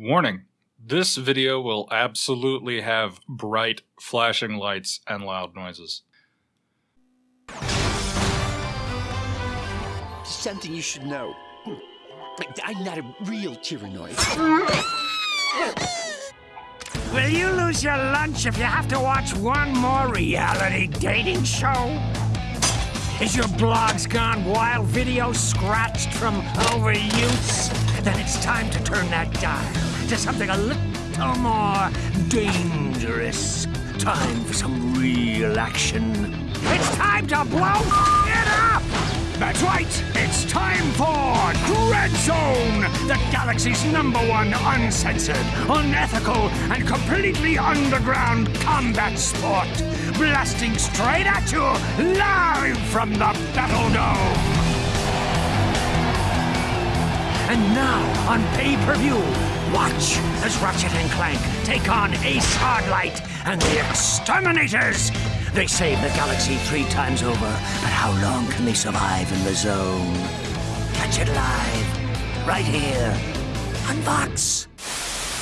Warning. This video will absolutely have bright flashing lights and loud noises. Something you should know. I'm not a real tyrannoid. Will you lose your lunch if you have to watch one more reality dating show? Is your Blarg's gone wild, video scratched from overuse? Then it's time to turn that dial to something a little more dangerous. Time for some real action. It's time to blow it up! That's right, it's time for Dread Zone, the galaxy's number one uncensored, unethical, and completely underground combat sport. Blasting straight at you, live from the Battle Dome. And now, on pay-per-view, watch as Ratchet and Clank take on Ace Hardlight and the Exterminators. They saved the galaxy three times over, but how long can they survive in the zone? Catch it live, right here, on Vox.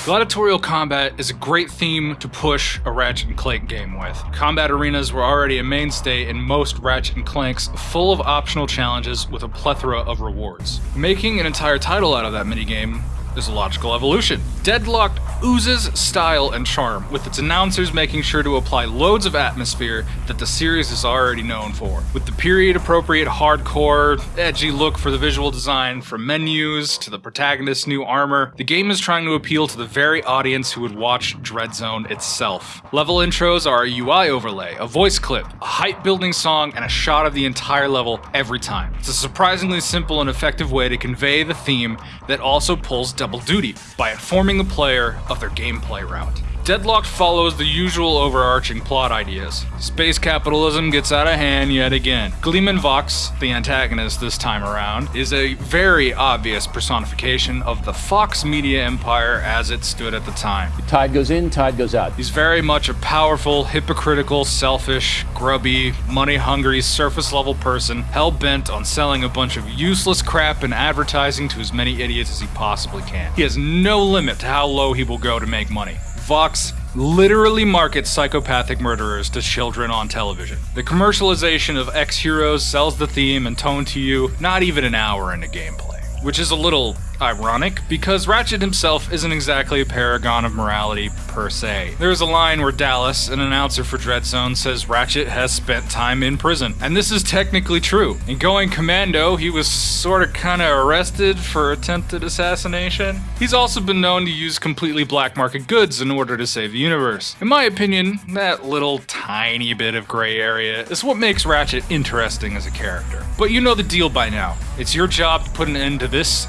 Gladiatorial combat is a great theme to push a Ratchet and Clank game with. Combat arenas were already a mainstay in most Ratchet and Clanks, full of optional challenges with a plethora of rewards. Making an entire title out of that minigame is a logical evolution. Deadlocked oozes style and charm, with its announcers making sure to apply loads of atmosphere that the series is already known for. With the period appropriate hardcore, edgy look for the visual design, from menus to the protagonist's new armor, the game is trying to appeal to the very audience who would watch Dreadzone itself. Level intros are a UI overlay, a voice clip, a hype building song, and a shot of the entire level every time. It's a surprisingly simple and effective way to convey the theme that also pulls double duty by informing the player of their gameplay route. Deadlocked follows the usual overarching plot ideas. Space capitalism gets out of hand yet again. Gleeman Vox, the antagonist this time around, is a very obvious personification of the Fox media empire as it stood at the time. Tide goes in, tide goes out. He's very much a powerful, hypocritical, selfish, grubby, money hungry, surface level person, hell bent on selling a bunch of useless crap and advertising to as many idiots as he possibly can. He has no limit to how low he will go to make money. Vox literally markets psychopathic murderers to children on television. The commercialization of X Heroes sells the theme and tone to you not even an hour into gameplay, which is a little ironic because Ratchet himself isn't exactly a paragon of morality per se. There's a line where Dallas, an announcer for Dreadzone, says Ratchet has spent time in prison, and this is technically true. In Going Commando, he was sort of kind of arrested for attempted assassination. He's also been known to use completely black market goods in order to save the universe. In my opinion, that little tiny bit of gray area is what makes Ratchet interesting as a character. But you know the deal by now. It's your job to put an end to this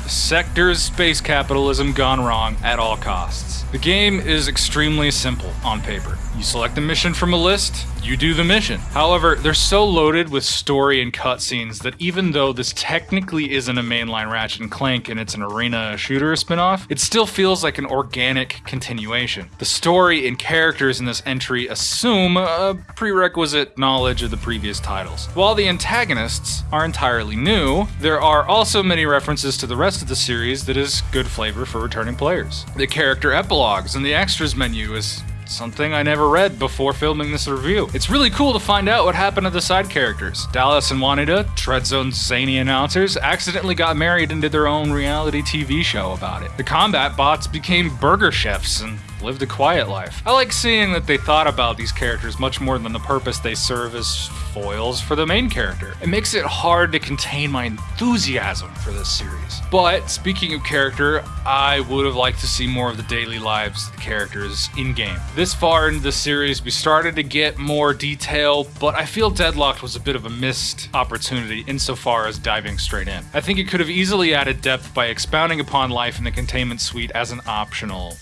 sector's space capitalism gone wrong at all costs. The game is extremely simple on paper. You select a mission from a list, you do the mission. However, they're so loaded with story and cutscenes that even though this technically isn't a mainline Ratchet and Clank and it's an arena shooter spin-off, it still feels like an organic continuation. The story and characters in this entry assume a prerequisite knowledge of the previous titles. While the antagonists are entirely new, there are also many references to the rest of the series that is good flavor for returning players. The character epilogues and the extras menu is something I never read before filming this review. It's really cool to find out what happened to the side characters. Dallas and Juanita, Dread Zone's zany announcers, accidentally got married and did their own reality TV show about it. The combat bots became burger chefs and lived a quiet life. I like seeing that they thought about these characters much more than the purpose they serve as foils for the main character. It makes it hard to contain my enthusiasm for this series. But speaking of character, I would have liked to see more of the daily lives of the characters in game. This far into the series, we started to get more detail, but I feel Deadlocked was a bit of a missed opportunity insofar as diving straight in. I think it could have easily added depth by expounding upon life in the containment suite as an optional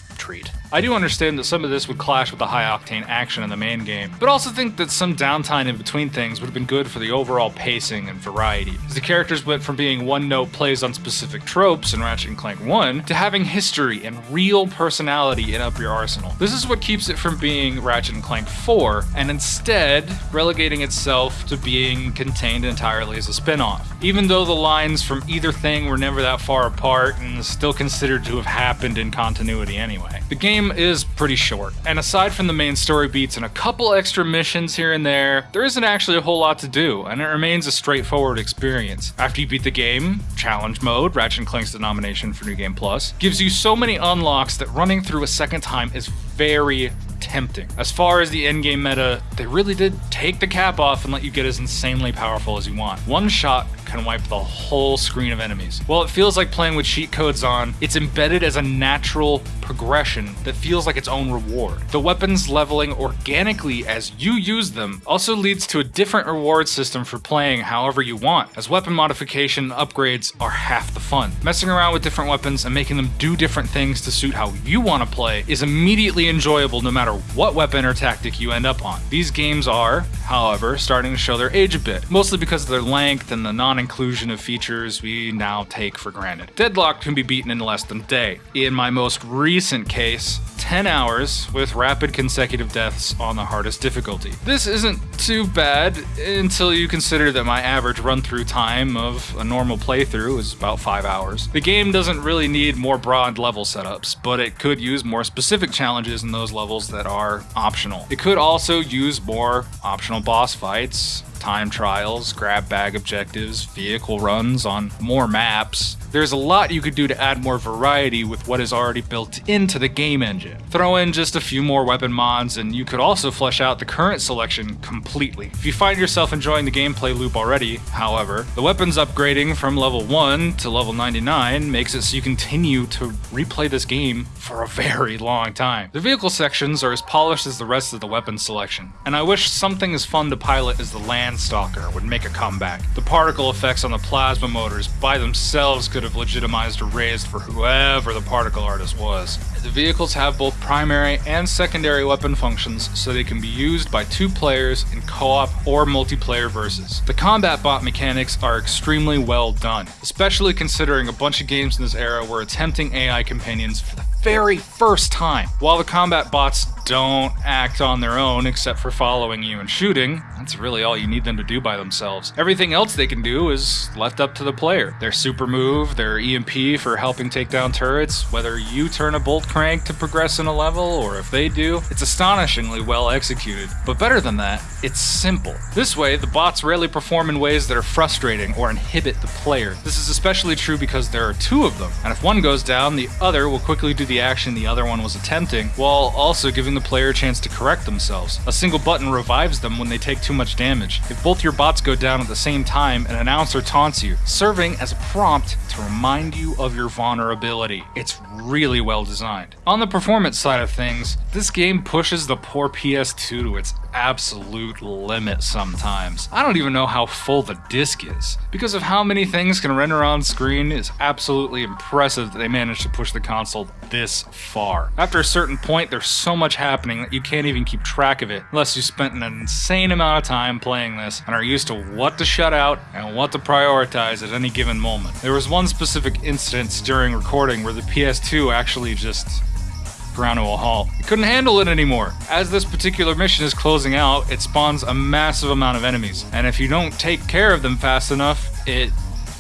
I do understand that some of this would clash with the high octane action in the main game, but also think that some downtime in between things would have been good for the overall pacing and variety. As the characters went from being one note plays on specific tropes in Ratchet & Clank 1 to having history and real personality in Up Your Arsenal. This is what keeps it from being Ratchet & Clank 4, and instead relegating itself to being contained entirely as a spin-off. Even though the lines from either thing were never that far apart and still considered to have happened in continuity anyway. The game is pretty short, and aside from the main story beats and a couple extra missions here and there, there isn't actually a whole lot to do, and it remains a straightforward experience. After you beat the game, challenge mode, Ratchet & Clank's denomination for New Game Plus, gives you so many unlocks that running through a second time is very tempting. As far as the endgame meta, they really did take the cap off and let you get as insanely powerful as you want. One shot can wipe the whole screen of enemies. While it feels like playing with cheat codes on, it's embedded as a natural progression that feels like its own reward. The weapons leveling organically as you use them also leads to a different reward system for playing however you want, as weapon modification upgrades are half the fun. Messing around with different weapons and making them do different things to suit how you want to play is immediately enjoyable no matter what weapon or tactic you end up on. These games are, however, starting to show their age a bit, mostly because of their length and the non-inclusion of features we now take for granted. Deadlock can be beaten in less than a day. In my most recent case, 10 hours with rapid consecutive deaths on the hardest difficulty. This isn't too bad until you consider that my average run through time of a normal playthrough is about 5 hours. The game doesn't really need more broad level setups, but it could use more specific challenges in those levels that are optional. It could also use more optional boss fights, time trials, grab bag objectives, vehicle runs on more maps. There's a lot you could do to add more variety with what is already built into the game engine. Throw in just a few more weapon mods, and you could also flesh out the current selection completely. If you find yourself enjoying the gameplay loop already, however, the weapons upgrading from level 1 to level 99 makes it so you continue to replay this game for a very long time. The vehicle sections are as polished as the rest of the weapon selection, and I wish something as fun to pilot as the Landstalker would make a comeback. The particle effects on the plasma motors by themselves could have legitimized or raised for whoever the particle artist was. The vehicles have both primary and secondary weapon functions, so they can be used by two players in co-op or multiplayer versus. The combat bot mechanics are extremely well done, especially considering a bunch of games in this era were attempting AI companions for the very first time. While the combat bots don't act on their own except for following you and shooting, that's really all you need them to do by themselves. Everything else they can do is left up to the player. Their super move, their EMP for helping take down turrets, whether you turn a bolt crank to progress in a level or if they do, it's astonishingly well executed. But better than that, it's simple. This way, the bots rarely perform in ways that are frustrating or inhibit the player. This is especially true because there are two of them, and if one goes down, the other will quickly do the action the other one was attempting, while also giving the player a chance to correct themselves. A single button revives them when they take too much damage. If both your bots go down at the same time, an announcer taunts you, serving as a prompt to remind you of your vulnerability. It's really well designed. On the performance side of things, this game pushes the poor PS2 to its absolute limit sometimes. I don't even know how full the disc is. Because of how many things can render on screen, it's absolutely impressive that they managed to push the console this far. After a certain point, there's so much happening that you can't even keep track of it unless you spent an insane amount of time playing this and are used to what to shut out and what to prioritize at any given moment. There was one specific instance during recording where the PS2 actually just ground to a halt. It couldn't handle it anymore. As this particular mission is closing out, it spawns a massive amount of enemies, and if you don't take care of them fast enough, it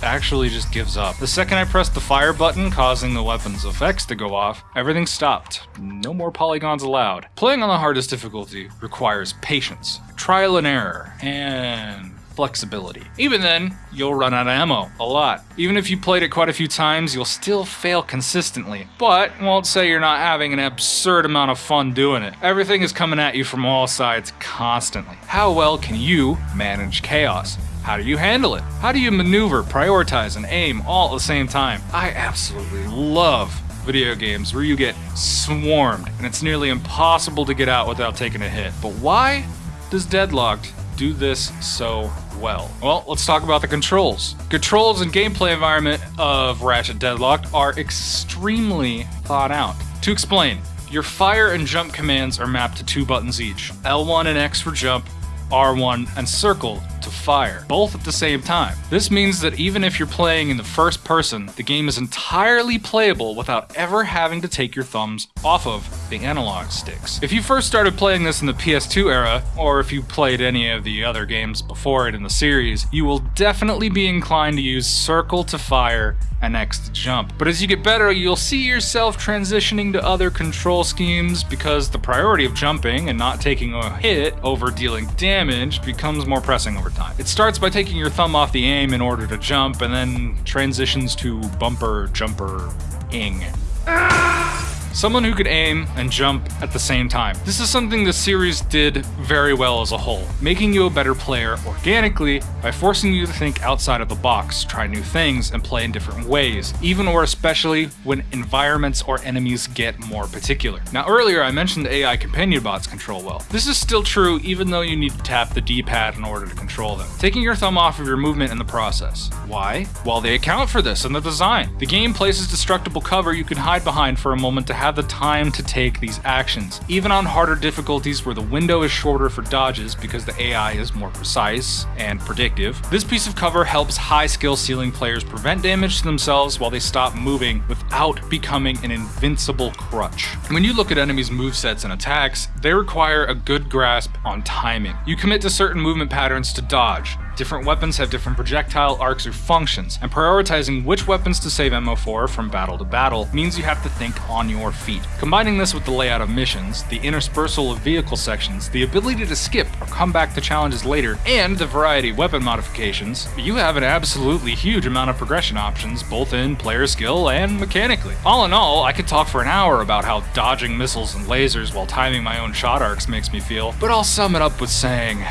actually just gives up. The second I pressed the fire button, causing the weapon's effects to go off, everything stopped. No more polygons allowed. Playing on the hardest difficulty requires patience, trial and error, and flexibility. Even then, you'll run out of ammo, a lot. Even if you played it quite a few times, you'll still fail consistently. But won't say you're not having an absurd amount of fun doing it. Everything is coming at you from all sides constantly. How well can you manage chaos? How do you handle it? How do you maneuver, prioritize, and aim all at the same time? I absolutely love video games where you get swarmed and it's nearly impossible to get out without taking a hit. But why does Deadlocked do this so well? Well, let's talk about the controls. Controls and gameplay environment of Ratchet Deadlocked are extremely thought out. To explain, Your fire and jump commands are mapped to two buttons each L1 and X for jump, R1 and circle to fire, both at the same time. This means that even if you're playing in the first person, the game is entirely playable without ever having to take your thumbs off of the analog sticks. If you first started playing this in the PS2 era, or if you played any of the other games before it in the series, you will definitely be inclined to use circle to fire and X to jump. But as you get better, you'll see yourself transitioning to other control schemes because the priority of jumping and not taking a hit over dealing damage becomes more pressing over time. It starts by taking your thumb off the aim in order to jump and then transitions to bumper, jumper, ing. Ah! Someone who could aim and jump at the same time. This is something the series did very well as a whole, making you a better player organically by forcing you to think outside of the box, try new things, and play in different ways, even or especially when environments or enemies get more particular. Now earlier I mentioned the AI companion bots control well. This is still true even though you need to tap the D-pad in order to control them, taking your thumb off of your movement in the process. Why? Well they account for this in the design. The game places destructible cover you can hide behind for a moment to have the time to take these actions. Even on harder difficulties where the window is shorter for dodges because the AI is more precise and predictive, this piece of cover helps high skill ceiling players prevent damage to themselves while they stop moving without becoming an invincible crutch. When you look at enemies' movesets and attacks, they require a good grasp on timing. You commit to certain movement patterns to dodge, Different weapons have different projectile arcs or functions, and prioritizing which weapons to save ammo for from battle to battle means you have to think on your feet. Combining this with the layout of missions, the interspersal of vehicle sections, the ability to skip or come back to challenges later, and the variety of weapon modifications, you have an absolutely huge amount of progression options both in player skill and mechanically. All in all, I could talk for an hour about how dodging missiles and lasers while timing my own shot arcs makes me feel, but I'll sum it up with saying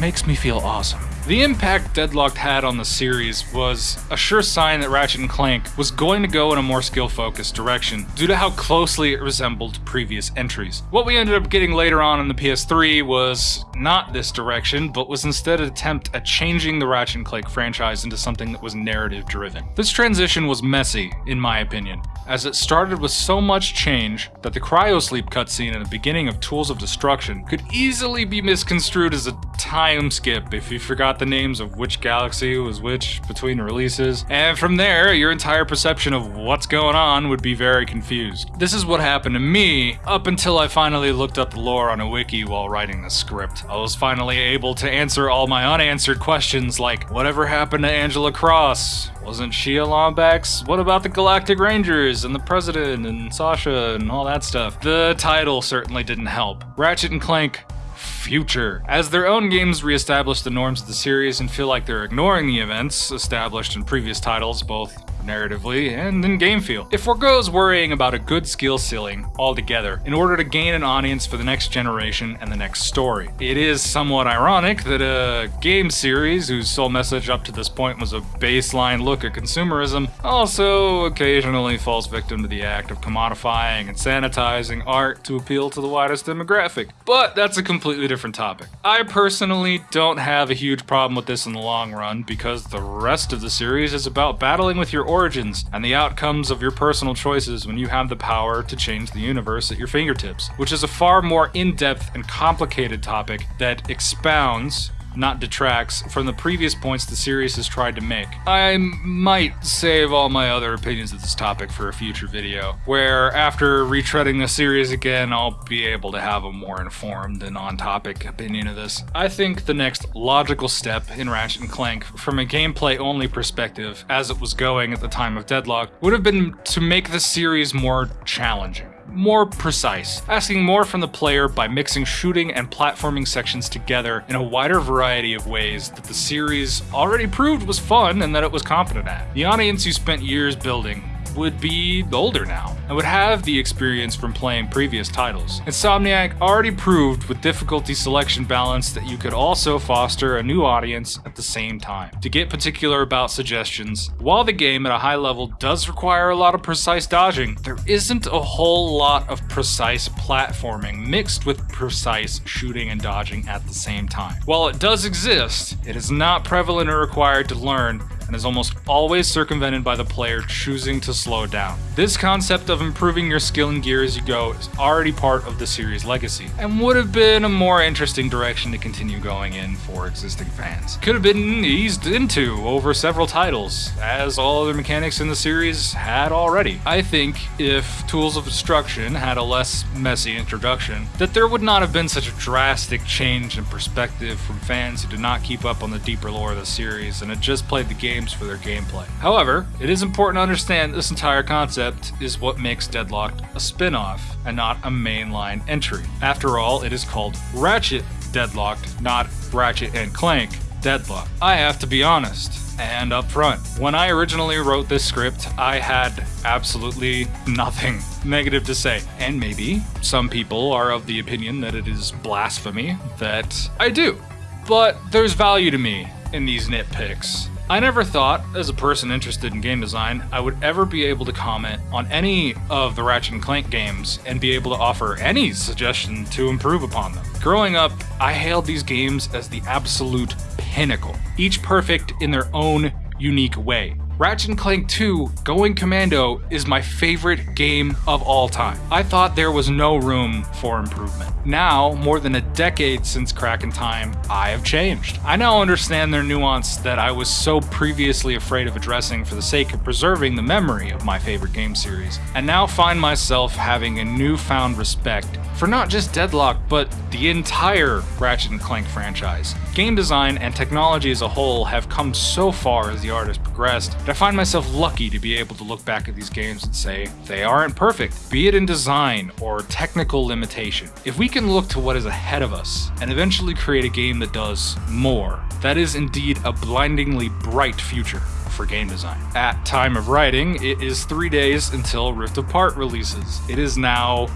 makes me feel awesome. The impact Deadlocked had on the series was a sure sign that Ratchet & Clank was going to go in a more skill-focused direction, due to how closely it resembled previous entries. What we ended up getting later on in the PS3 was not this direction, but was instead an attempt at changing the Ratchet & Clank franchise into something that was narrative-driven. This transition was messy, in my opinion, as it started with so much change that the cryosleep cutscene in the beginning of Tools of Destruction could easily be misconstrued as a time skip if you forgot the names of which galaxy was which between releases, and from there, your entire perception of what's going on would be very confused. This is what happened to me up until I finally looked up the lore on a wiki while writing the script. I was finally able to answer all my unanswered questions like, whatever happened to Angela Cross? Wasn't she a Lombax? What about the Galactic Rangers and the President and Sasha and all that stuff? The title certainly didn't help. Ratchet and Clank future. As their own games re-establish the norms of the series and feel like they're ignoring the events established in previous titles, both narratively, and in game feel. It foregoes worrying about a good skill ceiling altogether in order to gain an audience for the next generation and the next story. It is somewhat ironic that a game series whose sole message up to this point was a baseline look at consumerism also occasionally falls victim to the act of commodifying and sanitizing art to appeal to the widest demographic. But that's a completely different topic. I personally don't have a huge problem with this in the long run because the rest of the series is about battling with your origins and the outcomes of your personal choices when you have the power to change the universe at your fingertips, which is a far more in depth and complicated topic that expounds not detracts from the previous points the series has tried to make. I might save all my other opinions of this topic for a future video, where after retreading the series again, I'll be able to have a more informed and on-topic opinion of this. I think the next logical step in Ratchet & Clank, from a gameplay-only perspective, as it was going at the time of Deadlock, would have been to make the series more challenging more precise, asking more from the player by mixing shooting and platforming sections together in a wider variety of ways that the series already proved was fun and that it was competent at. The audience you spent years building would be older now and would have the experience from playing previous titles. Insomniac already proved with difficulty selection balance that you could also foster a new audience at the same time. To get particular about suggestions, while the game at a high level does require a lot of precise dodging, there isn't a whole lot of precise platforming mixed with precise shooting and dodging at the same time. While it does exist, it is not prevalent or required to learn and is almost always circumvented by the player choosing to slow down. This concept of improving your skill and gear as you go is already part of the series' legacy, and would have been a more interesting direction to continue going in for existing fans. Could have been eased into over several titles, as all other mechanics in the series had already. I think if Tools of Destruction had a less messy introduction, that there would not have been such a drastic change in perspective from fans who did not keep up on the deeper lore of the series and had just played the games for their gameplay. However, it is important to understand this entire concept is what makes Deadlocked a spin off and not a mainline entry. After all, it is called Ratchet Deadlocked, not Ratchet and Clank Deadlocked. I have to be honest and upfront. When I originally wrote this script, I had absolutely nothing negative to say. And maybe some people are of the opinion that it is blasphemy that I do. But there's value to me in these nitpicks. I never thought, as a person interested in game design, I would ever be able to comment on any of the Ratchet and Clank games and be able to offer any suggestion to improve upon them. Growing up, I hailed these games as the absolute pinnacle, each perfect in their own unique way. Ratchet Clank 2 Going Commando is my favorite game of all time. I thought there was no room for improvement. Now, more than a decade since Crack in Time, I have changed. I now understand their nuance that I was so previously afraid of addressing for the sake of preserving the memory of my favorite game series, and now find myself having a newfound respect for not just Deadlock, but the entire Ratchet Clank franchise. Game design and technology as a whole have come so far as the art has progressed that I find myself lucky to be able to look back at these games and say, they aren't perfect, be it in design or technical limitation. If we can look to what is ahead of us and eventually create a game that does more, that is indeed a blindingly bright future for game design. At time of writing, it is three days until Rift Apart releases. It is now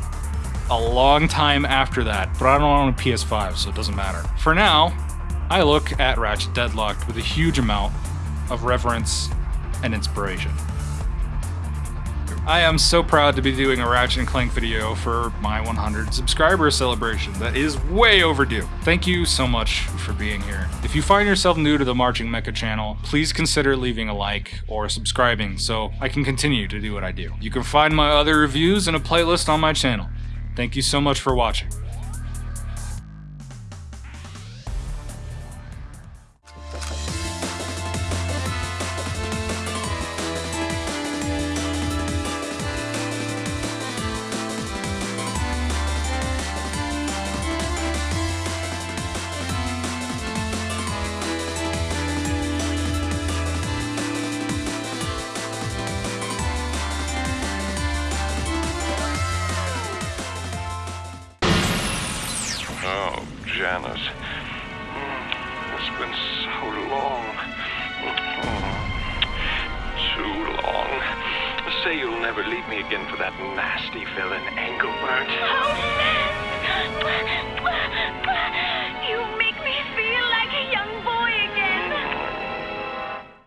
a long time after that, but I don't own a PS5, so it doesn't matter. For now, I look at Ratchet Deadlocked with a huge amount of reverence and inspiration. I am so proud to be doing a Ratchet and Clank video for my 100 subscriber celebration. That is way overdue. Thank you so much for being here. If you find yourself new to the Marching Mecha channel, please consider leaving a like or subscribing so I can continue to do what I do. You can find my other reviews in a playlist on my channel. Thank you so much for watching. Oh, Mm, It's been so long. Mm, Too long. Say you'll never leave me again for that nasty villain, Engelbert. Oh!